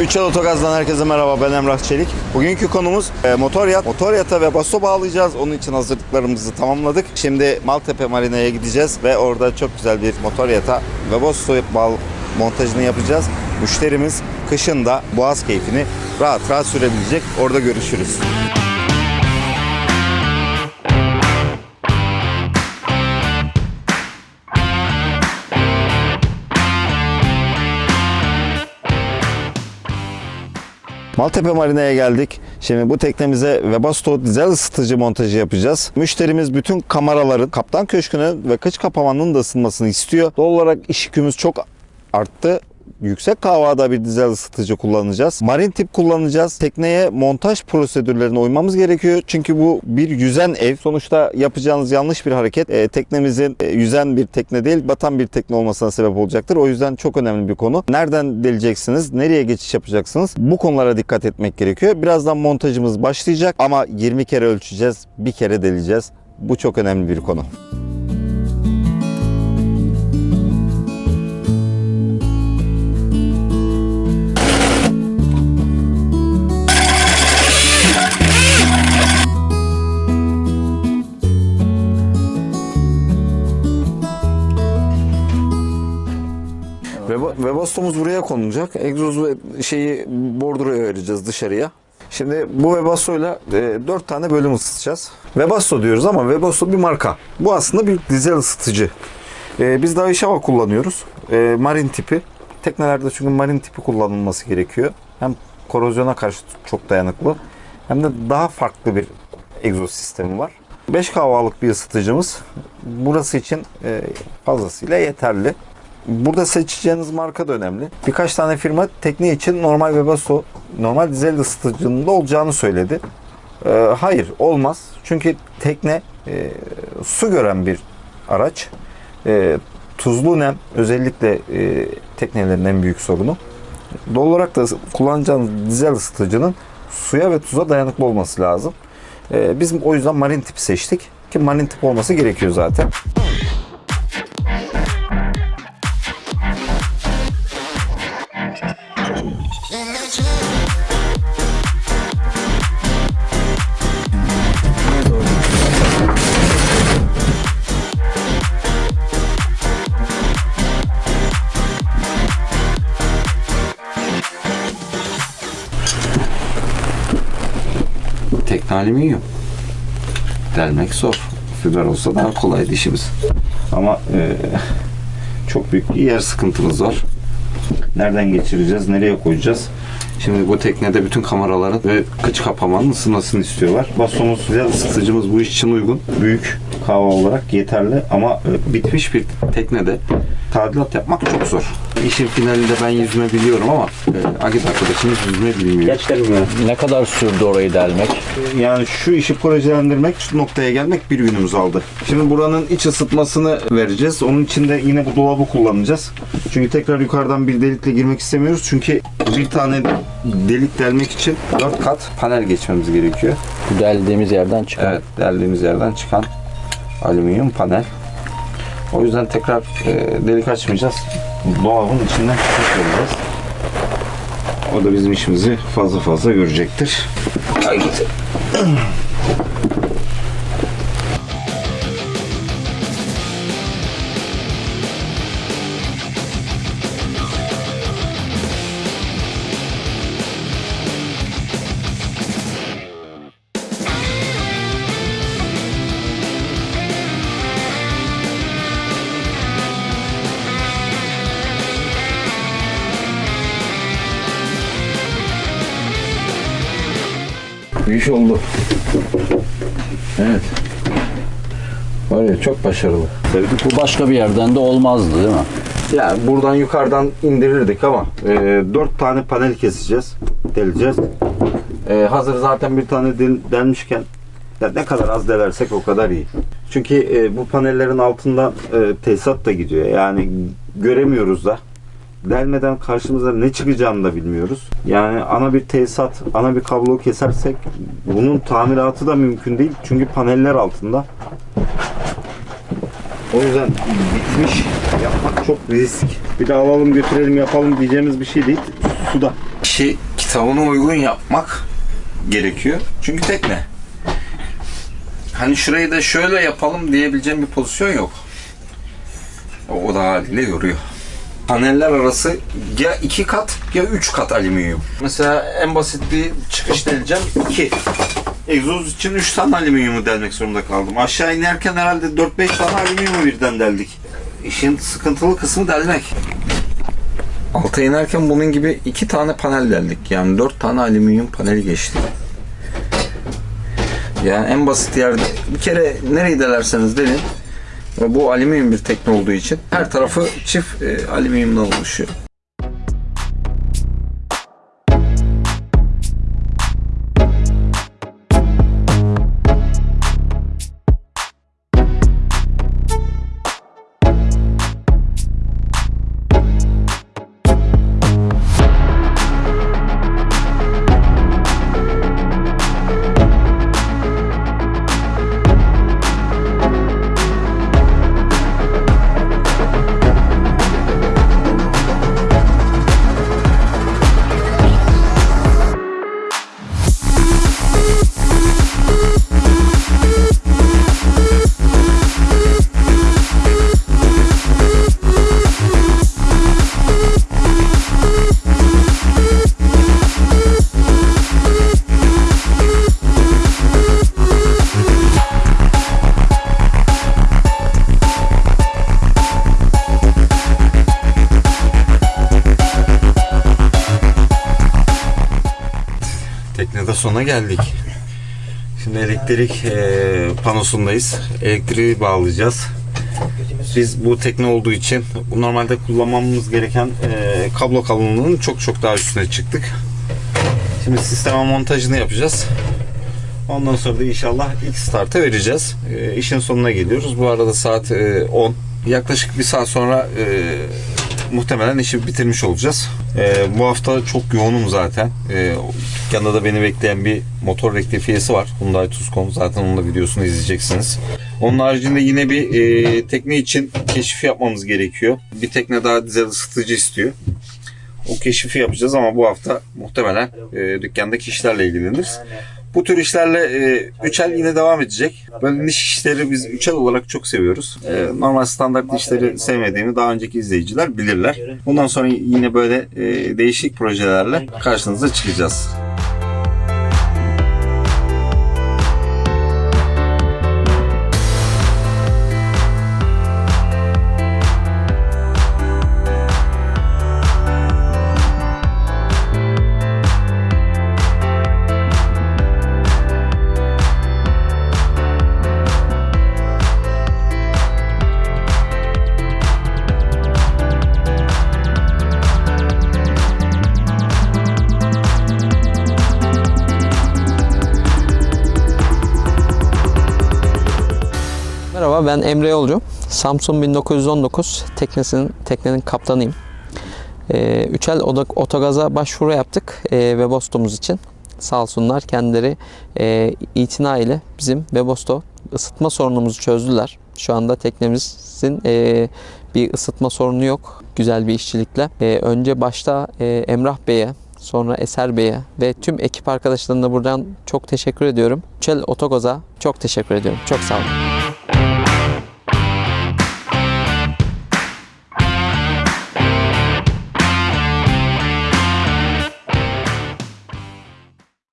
Üç Yol Otogaz'dan herkese merhaba ben Emrah Çelik. Bugünkü konumuz e, motor yat. Motor yata ve baso bağlayacağız. Onun için hazırlıklarımızı tamamladık. Şimdi Maltepe Marina'ya gideceğiz ve orada çok güzel bir motor yata ve baso bağ montajını yapacağız. Müşterimiz kışın da boğaz keyfini rahat rahat sürebilecek. Orada görüşürüz. Maltepe Marina'ya geldik. Şimdi bu teknemize Webasto dizel ısıtıcı montajı yapacağız. Müşterimiz bütün kameraların kaptan köşkünü ve kıç kapamanın da ısınmasını istiyor. Doğal olarak iş yükümüz çok arttı. Yüksek havada bir dizel ısıtıcı kullanacağız. Marin tip kullanacağız. Tekneye montaj prosedürlerine uymamız gerekiyor. Çünkü bu bir yüzen ev. Sonuçta yapacağınız yanlış bir hareket e, teknemizin e, yüzen bir tekne değil, batan bir tekne olmasına sebep olacaktır. O yüzden çok önemli bir konu. Nereden deleceksiniz? Nereye geçiş yapacaksınız? Bu konulara dikkat etmek gerekiyor. Birazdan montajımız başlayacak ama 20 kere ölçeceğiz, bir kere deleceğiz. Bu çok önemli bir konu. Webasto'muz buraya konulacak. Egzoz şeyi bordroya vereceğiz dışarıya. Şimdi bu Webasto'yla e, 4 tane bölüm ısıtacağız. Webasto diyoruz ama Webasto bir marka. Bu aslında bir dizel ısıtıcı. E, biz daha Ishava kullanıyoruz. E, marin tipi. Teknelerde çünkü marin tipi kullanılması gerekiyor. Hem korozyona karşı çok dayanıklı hem de daha farklı bir egzoz sistemi var. 5 kahvalık bir ısıtıcımız. Burası için e, fazlasıyla yeterli. Burada seçeceğiniz marka da önemli. Birkaç tane firma tekne için normal Webasto, normal dizel ısıtıcının da olacağını söyledi. Ee, hayır olmaz. Çünkü tekne e, su gören bir araç. E, tuzlu nem özellikle e, teknelerin en büyük sorunu. Doğal olarak da kullanacağınız dizel ısıtıcının suya ve tuza dayanıklı olması lazım. E, biz o yüzden marin tip seçtik. Ki marin tip olması gerekiyor zaten. Alüminyum. Delmek zor. Fiber olsa daha kolaydı işimiz. Ama e, çok büyük bir yer sıkıntımız var. Nereden geçireceğiz, nereye koyacağız? Şimdi bu teknede bütün kameraların ve kıç kapamanın ısınmasını istiyorlar. Bastomuz güzel ısıtıcımız bu iş için uygun. Büyük kahve olarak yeterli ama e, bitmiş bir teknede tadilat yapmak çok zor. İşin finalinde ben yüzme biliyorum ama e, Agit arkadaşımız yüzme bilmiyor. Gerçekten mi? Ne kadar sürdü orayı delmek? Yani şu işi projelendirmek, şu noktaya gelmek bir günümüz aldı. Şimdi buranın iç ısıtmasını vereceğiz. Onun için de yine bu dolabı kullanacağız. Çünkü tekrar yukarıdan bir delikle girmek istemiyoruz. Çünkü bir tane delik delmek için 4 kat panel geçmemiz gerekiyor. Bu deldiğimiz yerden çıkan. Evet, deldiğimiz yerden çıkan alüminyum panel. O yüzden tekrar e, delik açmayacağız. Dolabın içinden çıkacağız. O da bizim işimizi fazla fazla görecektir. Haydi. Bir iş oldu. Evet. Var ya çok başarılı. Bu başka bir yerden de olmazdı değil mi? Yani buradan yukarıdan indirirdik ama e, 4 tane panel keseceğiz, deleceğiz. E, hazır zaten bir tane del, delmişken ya ne kadar az delersek o kadar iyi. Çünkü e, bu panellerin altından e, tesisat da gidiyor. Yani göremiyoruz da. Delmeden karşımıza ne çıkacağını da bilmiyoruz. Yani ana bir tesisat, ana bir kablo kesersek bunun tamiratı da mümkün değil. Çünkü paneller altında. O yüzden bitmiş yapmak çok risk. Bir de alalım götürelim yapalım diyeceğimiz bir şey değil. Suda. işi kitabına uygun yapmak gerekiyor. Çünkü tekne. Hani şurayı da şöyle yapalım diyebileceğim bir pozisyon yok. O da haliyle yoruyor. Paneller arası ya iki kat ya üç kat alüminyum. Mesela en basit bir çıkış deleceğim. iki. Egzoz için 3 tane alüminyumu delmek zorunda kaldım. Aşağı inerken herhalde 4-5 tane alüminyumu birden deldik. İşin sıkıntılı kısmı delmek. Alta inerken bunun gibi iki tane panel deldik. Yani dört tane alüminyum paneli geçti. Yani en basit yerde bir kere nereyi delerseniz delin. Bu alüminyum bir tekne olduğu için her tarafı çift e, alüminyumdan oluşuyor. Teknede sona geldik. Şimdi elektrik e, panosundayız. Elektriği bağlayacağız. Biz bu tekne olduğu için normalde kullanmamız gereken e, kablo kalınlığının çok çok daha üstüne çıktık. Şimdi sisteme montajını yapacağız. Ondan sonra da inşallah ilk startı vereceğiz. E, işin sonuna geliyoruz. Bu arada saat e, 10. Yaklaşık bir saat sonra e, muhtemelen işi bitirmiş olacağız. E, bu hafta çok yoğunum zaten. E, dükkanda da beni bekleyen bir motor rektifiyesi var. Hyundai Tucson. Zaten onun da videosunu izleyeceksiniz. Onun haricinde yine bir e, tekne için keşif yapmamız gerekiyor. Bir tekne daha dizel ısıtıcı istiyor. O keşifi yapacağız ama bu hafta muhtemelen e, dükkandaki işlerle ilgileniriz. Bu tür işlerle e, üçel yine devam edecek. Böyle niş işleri biz üçel olarak çok seviyoruz. E, normal standart işleri sevmediğimi daha önceki izleyiciler bilirler. Bundan sonra yine böyle e, değişik projelerle karşınıza çıkacağız. Merhaba ben Emre Yolcu. Samsung 1919 teknesinin teknenin kaptanıyım. Ee, Üçel Otogaza başvuru yaptık e, Webostom'umuz için. Sağ olsunlar kendileri e, itina ile bizim Webosto ısıtma sorunumuzu çözdüler. Şu anda teknemizin e, bir ısıtma sorunu yok. Güzel bir işçilikle. E, önce başta e, Emrah Bey'e, sonra Eser Bey'e ve tüm ekip arkadaşlarına buradan çok teşekkür ediyorum. Üçel Otogaz'a çok teşekkür ediyorum. Çok sağ olun.